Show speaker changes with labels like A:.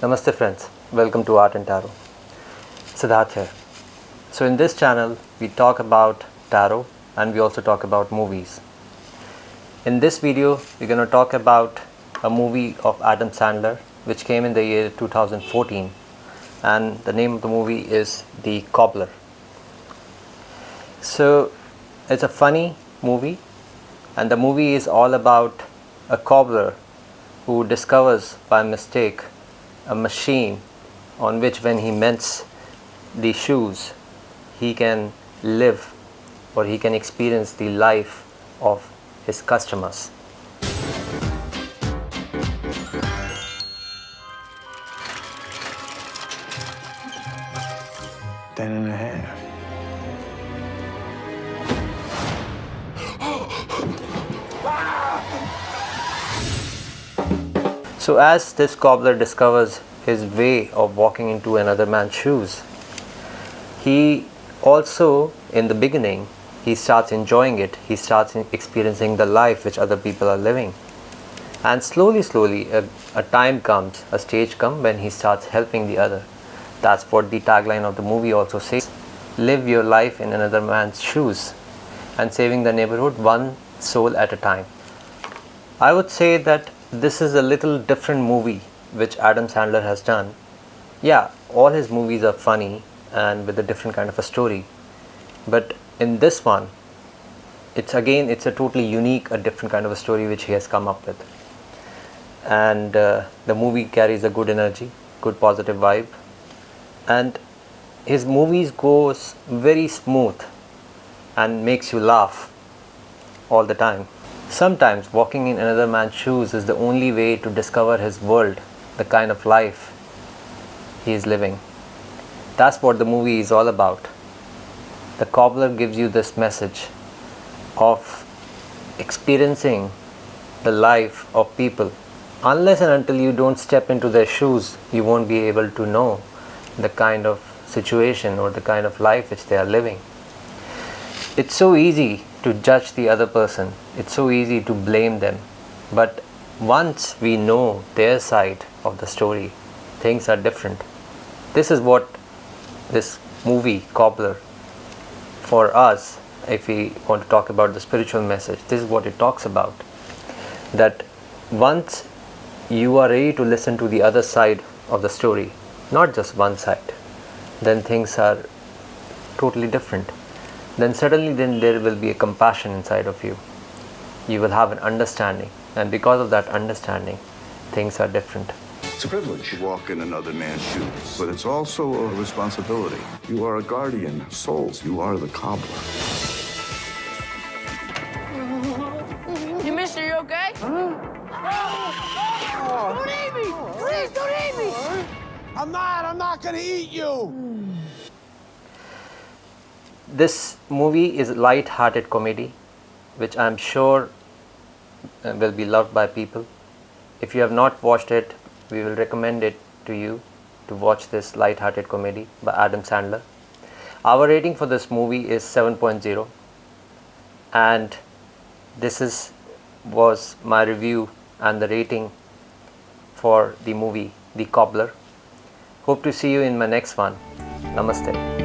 A: Namaste friends, welcome to Art and Tarot. Siddharth here. So in this channel we talk about tarot and we also talk about movies. In this video we're going to talk about a movie of Adam Sandler which came in the year 2014 and the name of the movie is The Cobbler. So it's a funny movie and the movie is all about a cobbler who discovers by mistake a machine on which when he mends the shoes he can live or he can experience the life of his customers.
B: Ten and a half.
A: So as this cobbler discovers his way of walking into another man's shoes, he also in the beginning he starts enjoying it, he starts experiencing the life which other people are living. And slowly slowly a, a time comes, a stage comes when he starts helping the other. That's what the tagline of the movie also says. Live your life in another man's shoes and saving the neighborhood one soul at a time. I would say that this is a little different movie which Adam Sandler has done. Yeah, all his movies are funny and with a different kind of a story. But in this one, it's again, it's a totally unique, a different kind of a story which he has come up with. And uh, the movie carries a good energy, good positive vibe. And his movies goes very smooth and makes you laugh all the time. Sometimes walking in another man's shoes is the only way to discover his world, the kind of life he is living. That's what the movie is all about. The cobbler gives you this message of experiencing the life of people. Unless and until you don't step into their shoes, you won't be able to know the kind of situation or the kind of life which they are living. It's so easy to judge the other person. It's so easy to blame them. But once we know their side of the story, things are different. This is what this movie, Cobbler, for us, if we want to talk about the spiritual message, this is what it talks about. That once you are ready to listen to the other side of the story, not just one side, then things are totally different then suddenly then there will be a compassion inside of you you will have an understanding and because of that understanding things are different
C: It's a privilege to walk in another man's shoes, but it's also a responsibility. You are a guardian of souls. You are the cobbler.
D: You mister, you okay? Oh, oh, don't eat me! Please don't eat me!
B: I'm not. I'm not gonna eat you. Hmm.
A: This movie is light-hearted comedy which i'm sure uh, will be loved by people. If you have not watched it we will recommend it to you to watch this light-hearted comedy by adam sandler. Our rating for this movie is 7.0 and this is was my review and the rating for the movie the cobbler. Hope to see you in my next one. Namaste